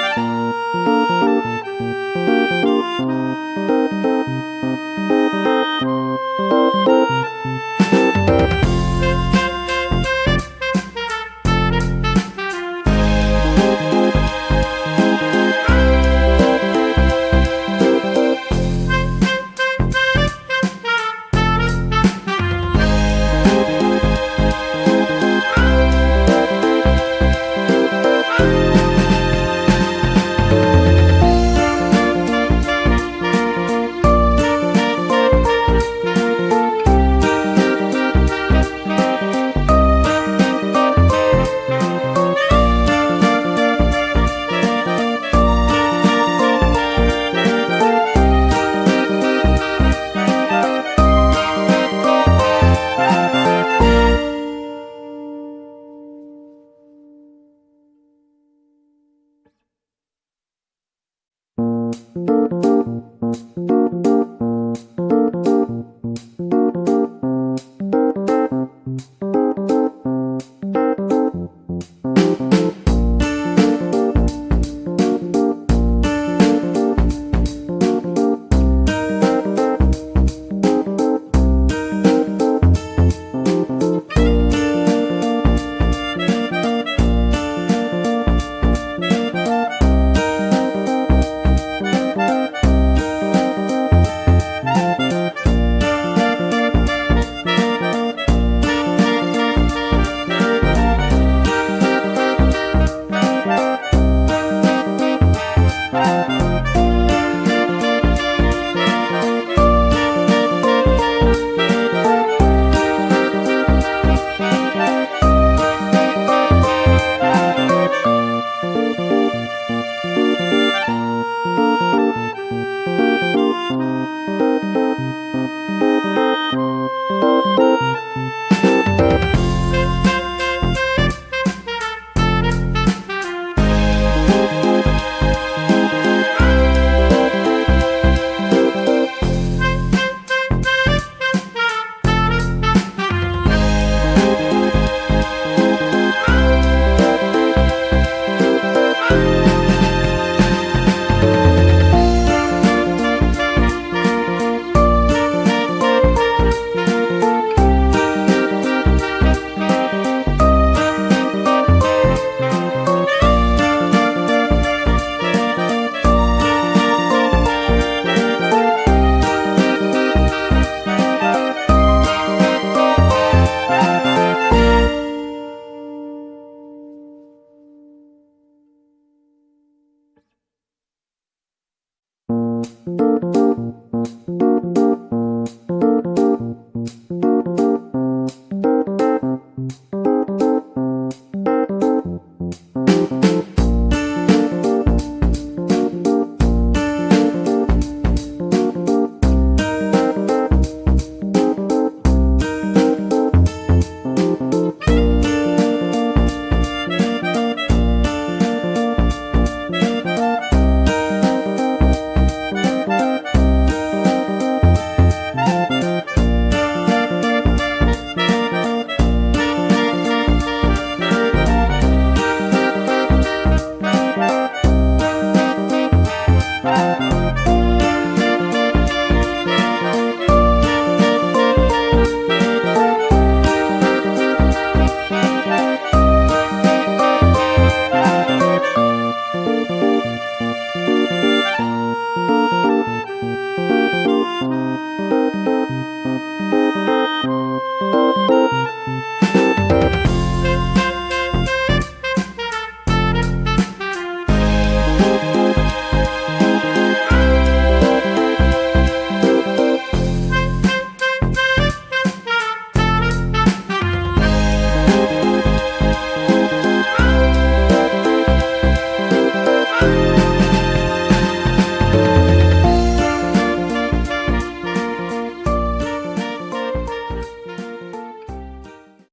Música Música